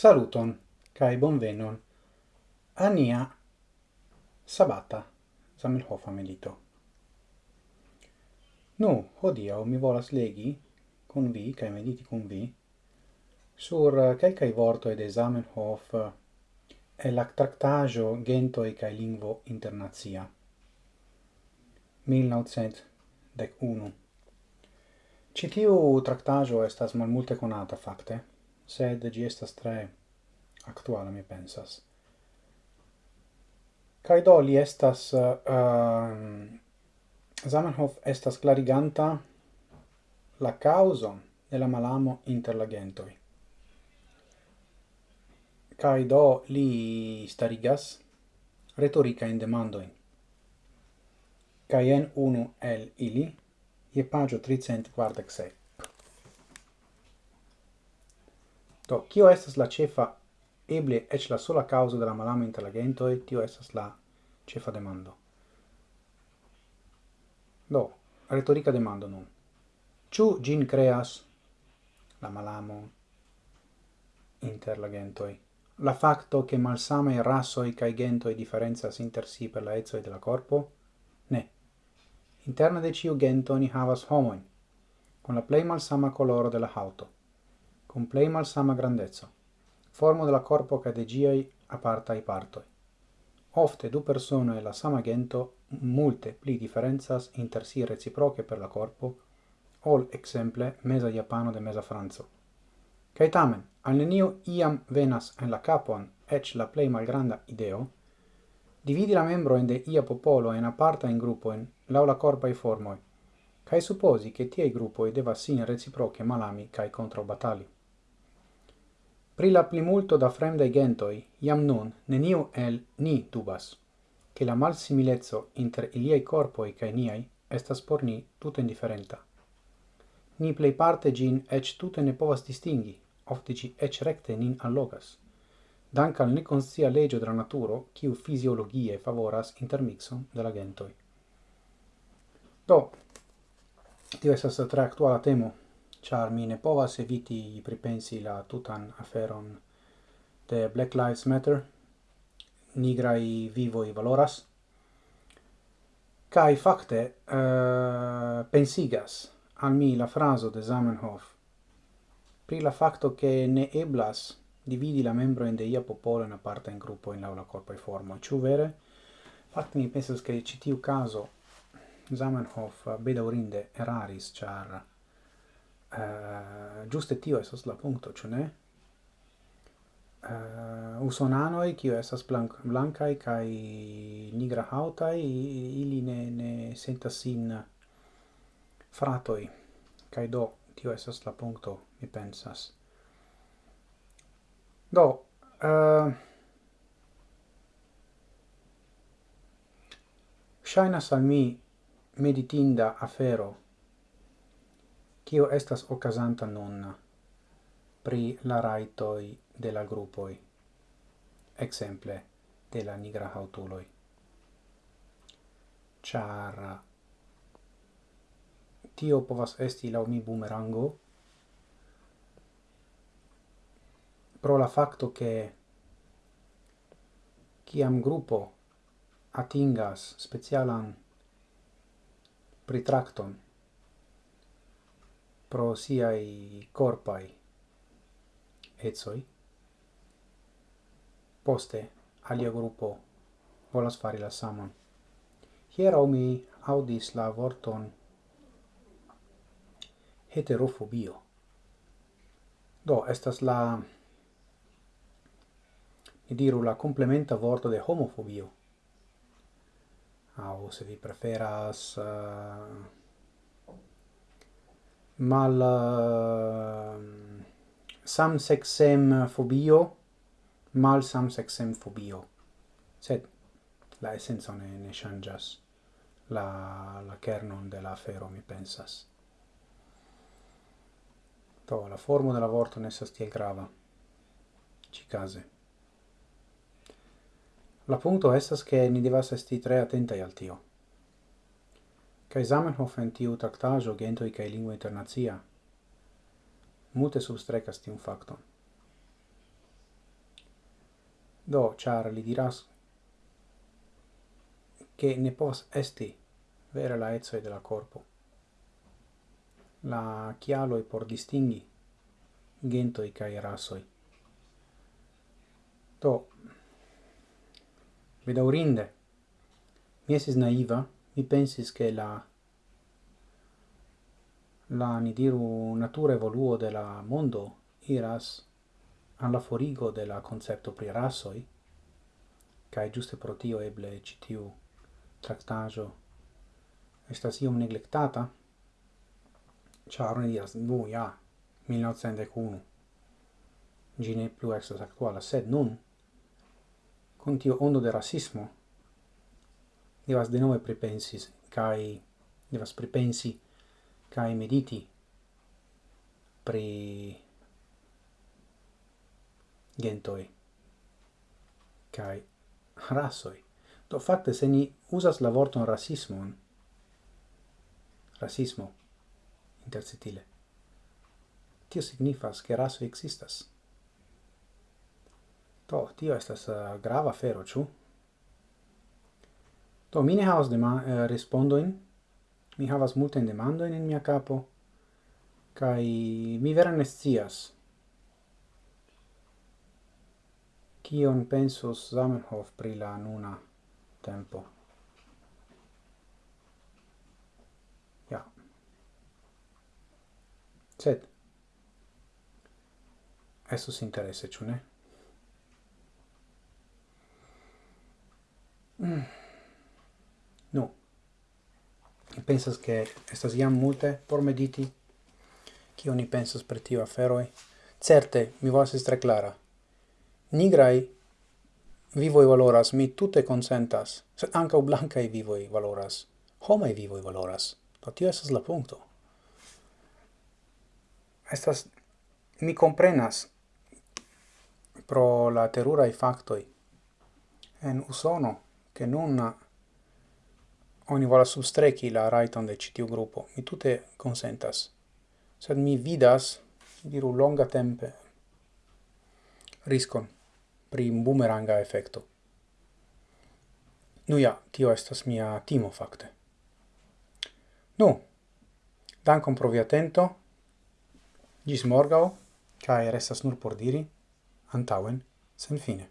Saluton, cae bonvenon, ania sabata Zamenhof amelito. Nu, hodia mi volas legi, con vi, cae mediti con vi, sur calcae vortoi de Zamenhof e la tractajo gentoi cae lingvo internazia. 1901 Citiu tractajo estas malmulte conata, facte, sed gi estas tre actuala mi pensas. Kai do li estas uh, Zamenhof estas clariganta la causa de la malamo inter la gentoi Kai do li starigas retorica in demandoin Kai en unu el ili je pagio 346 Do, kio estas la cefa, eble ec la sola causa de la malama intelligento e tio estas la cefa demando. Do, retorica demando nun. Ciu gin creas la malamo inter la gentoi? La facto che malsame rasoi cae gentoi differenzas inter si per la ezoi de la corpo? Ne. Interna de ciu gento ni havas homoin, con la plei malsama coloro de la hauto cum plei malsama grandezzo, formo de la corpo ca de giai apartai partoi. Ofte du persone la sama gento multe pli differenzas inter si reciproche per la corpo, ol exemple mesa Japano de mesa Franco. Cai tamen, al neniu iam venas en la capon ec la plei malgranda ideo, dividi la membro in de ia popolo en aparta in gruppoen lau la corpa i formoi, cae supposi che tiei gruppoi deva sin reciproche malami cae controbatali. Pri la plimulto da fremdaj gentoi iam nun neniu el ni dubas, che la malsimileco inter iliei corpoi cae niai estas por ni tute indiferenta. Ni plei parte gin ec tute ne povas distingi, ofte ci ec recte nin allogas, dank al neconscia legio dra naturo, ciu fisiologie favoras intermixon de la gentoi. Do, tio esas tre actuala temo char mi ne povas eviti pripensi la tutan aferon de Black Lives Matter, nigrai vivoi valoras, kai facte uh, pensigas al mi la fraso de Zamenhof pri la facto che ne eblas dividi la membro in deia popolo in aparta in gruppo in laula corpo e forma Ciu vere? fakte mi pensas che citiu caso Zamenhof bedaurinde eraris, char uh, giuste tio esas la punto, ĉu ne? Eh, uh, usonanoi, kio esas blanc blancai kai nigra hautai, ili ne, ne sentas sin fratoi, kai do tio esas la punto, mi pensas. Do, eh, uh, shainas al mi meditinda afero kio estas okazanta nun pri la raitoj de la grupoj, exemple de la nigra hautuloj. Ĉar tio povas esti laŭ mi bumerango pro la facto che kiam gruppo atingas specialan pritracton pro siai corpai etsoi. Poste, alia gruppo volas fari la saman. Hierau mi audis la vorton heterofobio. Do, estas la ni diru la complementa vorto de homofobio. Au, se vi preferas... Uh, mal eh, uh, samsexem phobio mal samsexem phobio sed la essenza ne, ne changas la, la kernon de la afero mi pensas. To la formo de la vorto ne estas tiel grava. Cicase la punto estas che ni devas esti tre attenta al tio. Kaj Zamenhof en tiu gento Gentoj kai lingua internazia multe substrecas tiun facto. Do, char li diras che ne pos esti vera la etsoi de la corpo. La chialo e por distingi i kai rasoi. To bedaurinde, mi esis naiva, mi pensis che la la ni diru natura evoluo de la mondo iras alla forigo de la concepto pri rasoi kai giuste pro tio eble citiu tractajo estas iom neglectata char ni diras nu ja 1901 gi ne plu estas actuala sed nun con tio ondo de rasismo devas denove pripensis kai devas pripensi kai mediti pri gentoi kai rasoi do fakte se ni usas la vorton rasismo rasismo intercitile tio signifas che raso existas. Do, tio estas uh, grava fero, ciu? Do, mi ne havas dema uh, respondoin. Mi havas multen demandoin in mia capo. Kai mi vera ne scias. Kion pensos Zamenhof pri la nuna tempo. Ja. Sed. Estus interesse, ciu ne? Mm. Nu, mi pensas che estas jam multe por mediti, kio ni pensas per tio aferoi. Certe, mi volas estre clara. Nigrai vivoi valoras, mi tutte consentas, sed ancau blancai vivoi valoras, homai vivoi valoras. Do tio estas la punto. Estas, mi comprenas pro la terurai factoi en Usono, che nun oni vola sustreki la raiton de citiu gruppo, grupo. Mi tute consentas. Sed mi vidas, diru longa tempe, riscon pri bumeranga effecto. Nu ja, tio estas mia timo fakte. Nu, dankon pro via atento, gis morgao, cae restas nur por diri, antauen, sen fine.